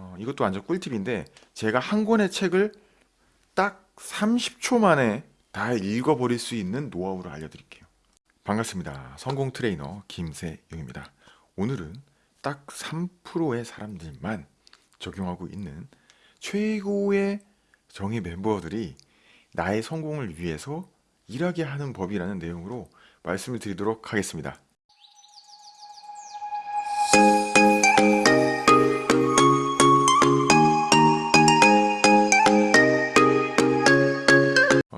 어, 이것도 완전 꿀팁인데 제가 한 권의 책을 딱 30초 만에 다 읽어버릴 수 있는 노하우를 알려드릴게요. 반갑습니다. 성공 트레이너 김세용입니다. 오늘은 딱 3%의 사람들만 적용하고 있는 최고의 정예 멤버들이 나의 성공을 위해서 일하게 하는 법이라는 내용으로 말씀을 드리도록 하겠습니다.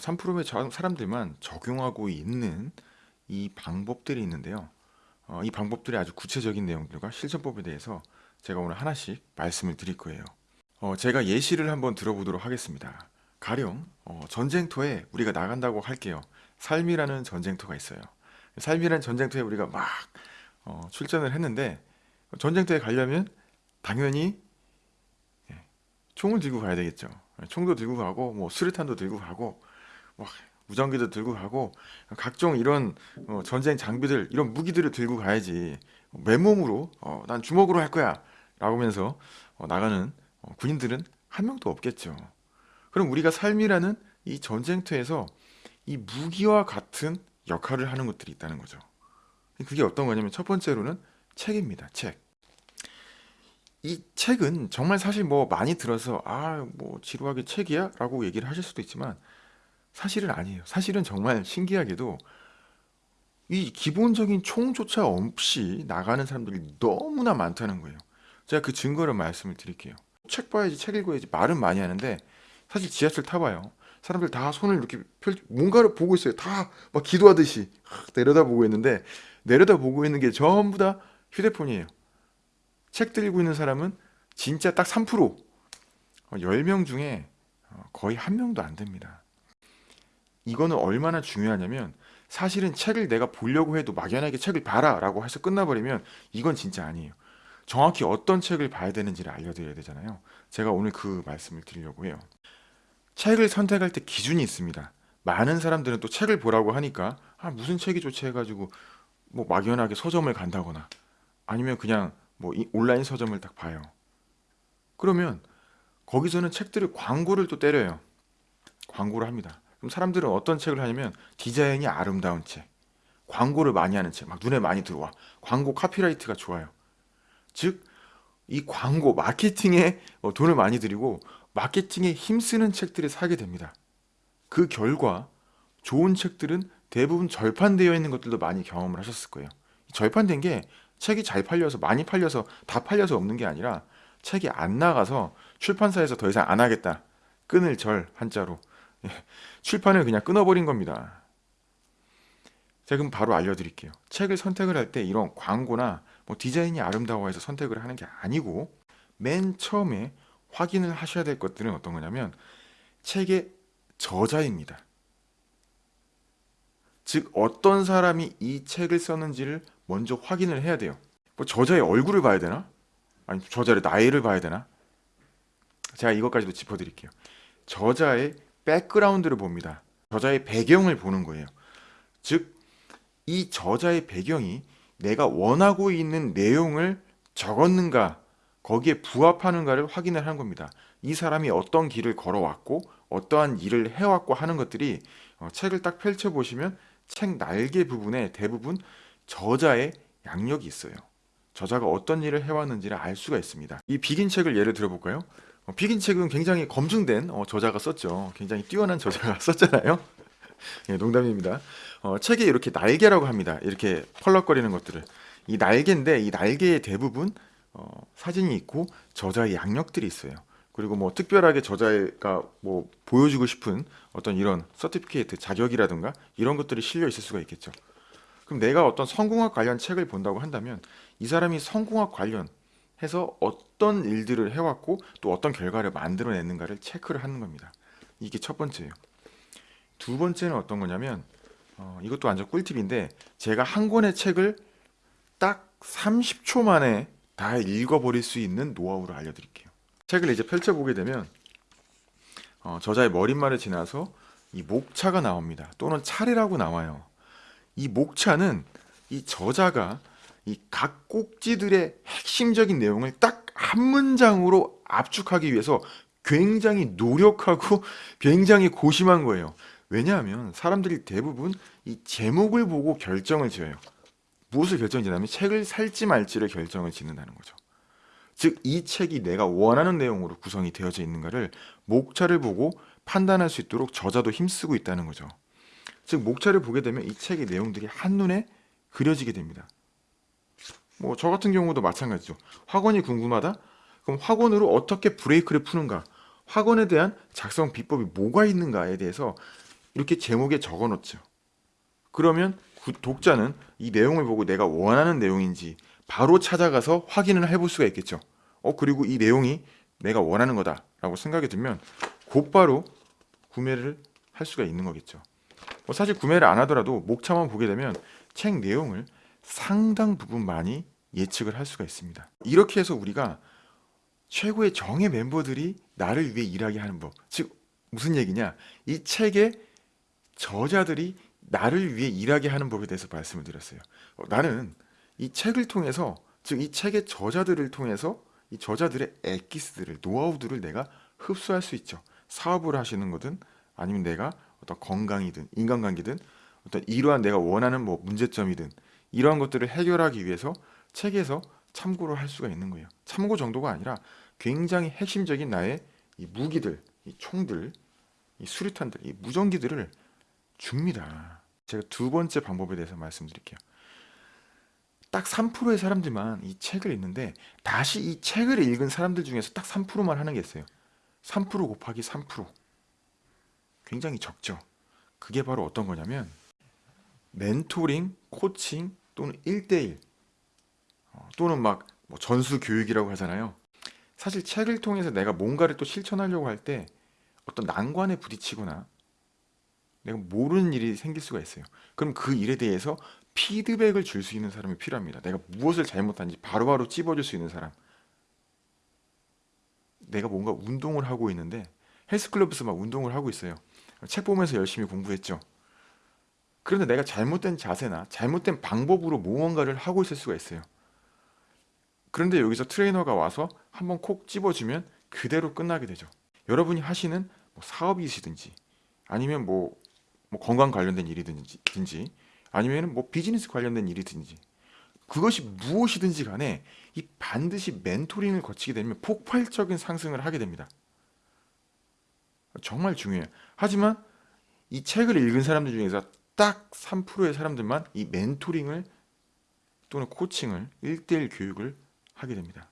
어, 3%의 저- 사람들만 적용하고 있는 이 방법들이 있는데요. 어, 이 방법들이 아주 구체적인 내용들과 실전법에 대해서 제가 오늘 하나씩 말씀을 드릴 거예요. 어, 제가 예시를 한번 들어보도록 하겠습니다. 가령 어, 전쟁터에 우리가 나간다고 할게요. 삶이라는 전쟁터가 있어요. 삶이라는 전쟁터에 우리가 막 어, 출전을 했는데 전쟁터에 가려면 당연히 예, 총을 들고 가야 되겠죠. 총도 들고 가고 뭐 수류탄도 들고 가고 뭐 무전기도 들고 가고 각종 이런 어, 전쟁 장비들 이런 무기들을 들고 가야지 맨몸으로 어, 난 주먹으로 할 거야 라고 하면서 어, 나가는 어, 군인들은 한 명도 없겠죠. 그럼 우리가 삶이라는 이 전쟁터에서 이 무기와 같은 역할을 하는 것들이 있다는 거죠. 그게 어떤 거냐면 첫 번째로는 책입니다. 책. 이 책은 정말 사실 뭐 많이 들어서 아 뭐 지루하게 책이야? 라고 얘기를 하실 수도 있지만 사실은 아니에요. 사실은 정말 신기하게도 이 기본적인 총조차 없이 나가는 사람들이 너무나 많다는 거예요. 제가 그 증거를 말씀을 드릴게요. 책 봐야지, 책 읽어야지 말은 많이 하는데 사실 지하철 타봐요. 사람들 다 손을 이렇게 펼, 뭔가를 보고 있어요. 다 막 기도하듯이 내려다 보고 있는데 내려다 보고 있는 게 전부 다 휴대폰이에요. 책 들고 있는 사람은 진짜 딱 3%, 10명 중에 어, 거의 한 명도 안 됩니다. 이거는 얼마나 중요하냐면 사실은 책을 내가 보려고 해도 막연하게 책을 봐라 라고 해서 끝나버리면 이건 진짜 아니에요. 정확히 어떤 책을 봐야 되는지를 알려드려야 되잖아요. 제가 오늘 그 말씀을 드리려고 해요. 책을 선택할 때 기준이 있습니다. 많은 사람들은 또 책을 보라고 하니까 아 무슨 책이 좋지 해가지고 뭐 막연하게 서점을 간다거나 아니면 그냥 뭐 이- 온라인 서점을 딱 봐요. 그러면 거기서는 책들을 광고를 또 때려요. 광고를 합니다. 그럼 사람들은 어떤 책을 하냐면 디자인이 아름다운 책, 광고를 많이 하는 책, 막 눈에 많이 들어와. 광고 카피라이트가 좋아요. 즉, 이 광고, 마케팅에 어, 돈을 많이 들이고 마케팅에 힘쓰는 책들을 사게 됩니다. 그 결과 좋은 책들은 대부분 절판되어 있는 것들도 많이 경험을 하셨을 거예요. 절판된 게 책이 잘 팔려서 많이 팔려서 다 팔려서 없는 게 아니라 책이 안 나가서 출판사에서 더 이상 안 하겠다. 끊을 절 한자로 예, 출판을 그냥 끊어버린 겁니다. 제가 그럼 바로 알려드릴게요. 책을 선택을 할 때 이런 광고나 뭐 디자인이 아름다워해서 선택을 하는 게 아니고 맨 처음에 확인을 하셔야 될 것들은 어떤 거냐면 책의 저자입니다. 즉 어떤 사람이 이 책을 썼는지를 먼저 확인을 해야 돼요. 뭐 저자의 얼굴을 봐야 되나? 아니 저자의 나이를 봐야 되나? 제가 이것까지도 짚어드릴게요. 저자의 백그라운드를 봅니다. 저자의 배경을 보는 거예요. 즉, 이 저자의 배경이 내가 원하고 있는 내용을 적었는가, 거기에 부합하는가를 확인을 하는 겁니다. 이 사람이 어떤 길을 걸어왔고, 어떠한 일을 해왔고 하는 것들이 어, 책을 딱 펼쳐보시면 책 날개 부분에 대부분 저자의 양력이 있어요. 저자가 어떤 일을 해왔는지를 알 수가 있습니다. 이 비긴 책을 예를 들어볼까요? 어, 비긴 책은 굉장히 검증된 어, 저자가 썼죠. 굉장히 뛰어난 저자가 썼잖아요. 예, 농담입니다. 어, 책에 이렇게 날개라고 합니다. 이렇게 펄럭거리는 것들을. 이 날개인데 이 날개의 대부분 어, 사진이 있고 저자의 양력들이 있어요. 그리고 뭐 특별하게 저자가 뭐 보여주고 싶은 어떤 이런 서티피케이트 자격이라든가 이런 것들이 실려 있을 수가 있겠죠. 그럼 내가 어떤 성공학 관련 책을 본다고 한다면 이 사람이 성공학 관련 해서 어떤 일들을 해왔고 또 어떤 결과를 만들어냈는가를 체크를 하는 겁니다. 이게 첫 번째예요. 두 번째는 어떤 거냐면 어, 이것도 완전 꿀팁인데 제가 한 권의 책을 딱 30초 만에 다 읽어버릴 수 있는 노하우를 알려드릴게요. 책을 이제 펼쳐보게 되면 어, 저자의 머릿말을 지나서 이 목차가 나옵니다. 또는 차례라고 나와요. 이 목차는 이 저자가 이 각 꼭지들의 핵심적인 내용을 딱 한 문장으로 압축하기 위해서 굉장히 노력하고 굉장히 고심한 거예요. 왜냐하면 사람들이 대부분 이 제목을 보고 결정을 지어요. 무엇을 결정지냐면 책을 살지 말지를 결정을 짓는다는 거죠. 즉 이 책이 내가 원하는 내용으로 구성이 되어져 있는가를 목차를 보고 판단할 수 있도록 저자도 힘쓰고 있다는 거죠. 즉 목차를 보게 되면 이 책의 내용들이 한눈에 그려지게 됩니다. 뭐 저 같은 경우도 마찬가지죠. 학원이 궁금하다? 그럼 학원으로 어떻게 브레이크를 푸는가? 학원에 대한 작성 비법이 뭐가 있는가에 대해서 이렇게 제목에 적어 놓죠. 그러면 구- 독자는 이 내용을 보고 내가 원하는 내용인지 바로 찾아가서 확인을 해볼 수가 있겠죠. 어 그리고 이 내용이 내가 원하는 거다라고 생각이 들면 곧바로 구매를 할 수가 있는 거겠죠. 뭐 사실 구매를 안 하더라도 목차만 보게 되면 책 내용을 상당 부분 많이 예측을 할 수가 있습니다. 이렇게 해서 우리가 최고의 정예 멤버들이 나를 위해 일하게 하는 법. 즉 무슨 얘기냐? 이 책의 저자들이 나를 위해 일하게 하는 법에 대해서 말씀을 드렸어요. 어, 나는 이 책을 통해서 즉 이 책의 저자들을 통해서 이 저자들의 엑기스들을 노하우들을 내가 흡수할 수 있죠. 사업을 하시는 거든 아니면 내가 어떤 건강이든 인간관계든 어떤 이러한 내가 원하는 뭐 문제점이든 이러한 것들을 해결하기 위해서 책에서 참고를 할 수가 있는 거예요. 참고 정도가 아니라 굉장히 핵심적인 나의 이 무기들, 이 총들, 이 수류탄들, 이 무전기들을 줍니다. 제가 두 번째 방법에 대해서 말씀드릴게요. 딱 3%의 사람들만 이 책을 읽는데 다시 이 책을 읽은 사람들 중에서 딱 3%만 하는 게 있어요. 3% 곱하기 3%. 굉장히 적죠. 그게 바로 어떤 거냐면 멘토링, 코칭 또는 1대1 어, 또는 막 뭐 전수 교육이라고 하잖아요. 사실 책을 통해서 내가 뭔가를 또 실천하려고 할 때 어떤 난관에 부딪히거나 내가 모르는 일이 생길 수가 있어요. 그럼 그 일에 대해서 피드백을 줄 수 있는 사람이 필요합니다. 내가 무엇을 잘못한지 바로바로 찝어줄 수 있는 사람. 내가 뭔가 운동을 하고 있는데 헬스클럽에서 막 운동을 하고 있어요. 책 보면서 열심히 공부했죠. 그런데 내가 잘못된 자세나 잘못된 방법으로 무언가를 하고 있을 수가 있어요. 그런데 여기서 트레이너가 와서 한번 콕 집어주면 그대로 끝나게 되죠. 여러분이 하시는 뭐 사업이시든지 아니면 뭐, 뭐 건강 관련된 일이든지 든지, 아니면 뭐 비즈니스 관련된 일이든지 그것이 무엇이든지 간에 이 반드시 멘토링을 거치게 되면 폭발적인 상승을 하게 됩니다. 정말 중요해요. 하지만 이 책을 읽은 사람들 중에서 딱 3%의 사람들만 이 멘토링을 또는 코칭을 1대1 교육을 하게 됩니다.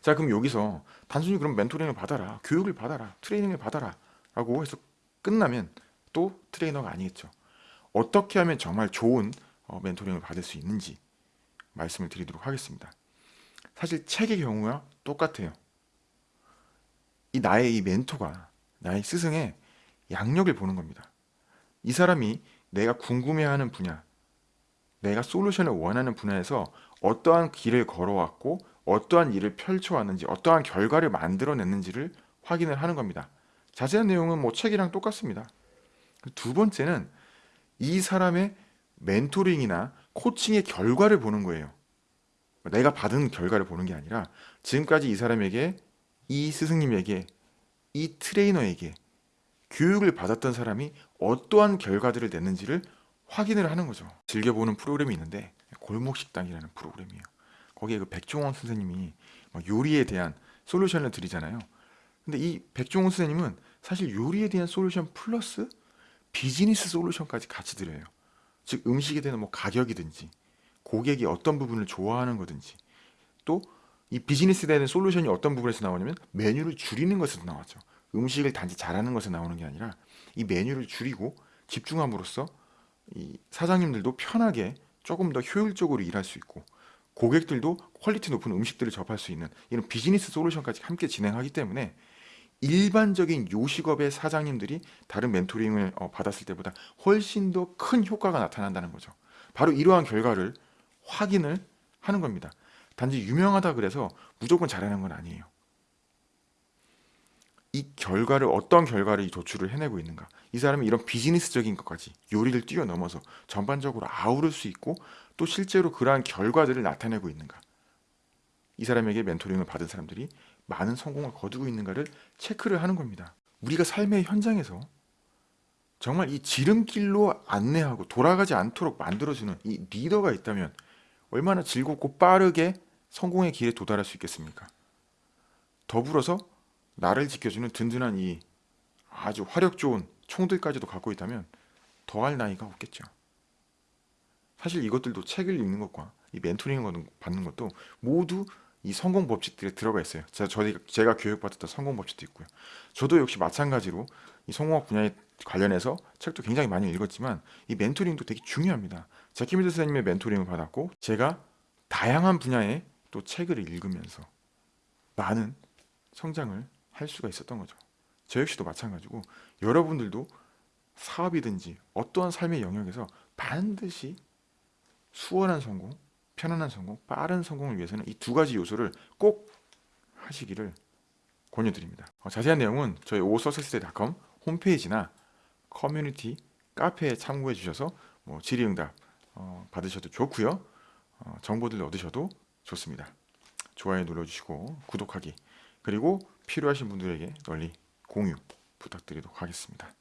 자, 그럼 여기서 단순히 그럼 멘토링을 받아라, 교육을 받아라, 트레이닝을 받아라 라고 해서 끝나면 또 트레이너가 아니겠죠. 어떻게 하면 정말 좋은 어, 멘토링을 받을 수 있는지 말씀을 드리도록 하겠습니다. 사실 책의 경우와 똑같아요. 이 나의 이 멘토가 나의 스승의 양력을 보는 겁니다. 이 사람이 내가 궁금해하는 분야, 내가 솔루션을 원하는 분야에서 어떠한 길을 걸어왔고 어떠한 일을 펼쳐왔는지 어떠한 결과를 만들어냈는지를 확인을 하는 겁니다. 자세한 내용은 뭐 책이랑 똑같습니다. 두 번째는 이 사람의 멘토링이나 코칭의 결과를 보는 거예요. 내가 받은 결과를 보는 게 아니라 지금까지 이 사람에게 이 스승님에게 이 트레이너에게 교육을 받았던 사람이 어떠한 결과들을 냈는지를 확인을 하는 거죠. 즐겨보는 프로그램이 있는데 골목식당이라는 프로그램이에요. 거기에 그 백종원 선생님이 막 요리에 대한 솔루션을 드리잖아요. 근데 이 백종원 선생님은 사실 요리에 대한 솔루션 플러스 비즈니스 솔루션까지 같이 드려요. 즉 음식에 대한 뭐 가격이든지 고객이 어떤 부분을 좋아하는 거든지 또 이 비즈니스에 대한 솔루션이 어떤 부분에서 나오냐면 메뉴를 줄이는 것에서 나왔죠. 음식을 단지 잘하는 것에서 나오는 게 아니라 이 메뉴를 줄이고 집중함으로써 이 사장님들도 편하게 조금 더 효율적으로 일할 수 있고 고객들도 quality 높은 음식들을 접할 수 있는 이런 비즈니스 solution까지 함께 진행하기 때문에 일반적인 요식업의 사장님들이 다른 mentoring을 어, 받았을 때보다 훨씬 더 큰 효과가 나타난다는 거죠. 바로 이러한 결과를 확인을 하는 겁니다. 단지 유명하다 그래서 무조건 잘하는 건 아니에요. 이 결과를 어떤 결과를 도출을 해내고 있는가 이 사람이 이런 비즈니스적인 것까지 요리를 뛰어넘어서 전반적으로 아우를 수 있고 또 실제로 그러한 결과들을 나타내고 있는가 이 사람에게 멘토링을 받은 사람들이 많은 성공을 거두고 있는가를 체크를 하는 겁니다. 우리가 삶의 현장에서 정말 이 지름길로 안내하고 돌아가지 않도록 만들어주는 이 리더가 있다면 얼마나 즐겁고 빠르게 성공의 길에 도달할 수 있겠습니까? 더불어서 나를 지켜주는 든든한 이 아주 화력 좋은 총들까지도 갖고 있다면 더할 나이가 없겠죠. 사실 이것들도 책을 읽는 것과 이 멘토링을 받는 것도 모두 이 성공 법칙들에 들어가 있어요. 제가 저희 제가 교육받았던 성공 법칙도 있고요. 저도 역시 마찬가지로 이 성공학 분야에 관련해서 책도 굉장히 많이 읽었지만 이 멘토링도 되게 중요합니다. 제가 키미드 선생님의 멘토링을 받았고 제가 다양한 분야의 또 책을 읽으면서 많은 성장을 할 수가 있었던 거죠. 저 역시도 마찬가지고 여러분들도 사업이든지 어떠한 삶의 영역에서 반드시 수월한 성공, 편안한 성공, 빠른 성공을 위해서는 이 두 가지 요소를 꼭 하시기를 권유드립니다. 어, 자세한 내용은 저희 오서세스데이닷컴 홈페이지나 커뮤니티 카페에 참고해 주셔서 뭐 질의응답 어, 받으셔도 좋고요. 어, 정보들 얻으셔도 좋습니다. 좋아요 눌러주시고 구독하기 그리고 필요하신 분들에게 널리 공유 부탁드리도록 하겠습니다.